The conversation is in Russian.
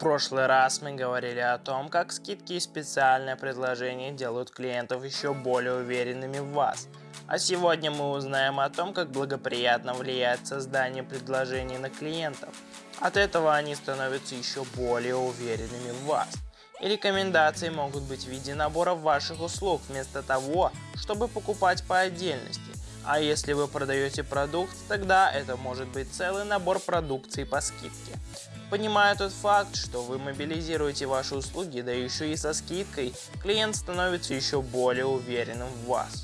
прошлый раз мы говорили о том, как скидки и специальные предложения делают клиентов еще более уверенными в вас. А сегодня мы узнаем о том, как благоприятно влияет создание предложений на клиентов. От этого они становятся еще более уверенными в вас. И рекомендации могут быть в виде набора ваших услуг вместо того, чтобы покупать по отдельности. А если вы продаете продукт, тогда это может быть целый набор продукции по скидке. Понимая тот факт, что вы мобилизируете ваши услуги, да еще и со скидкой, клиент становится еще более уверенным в вас.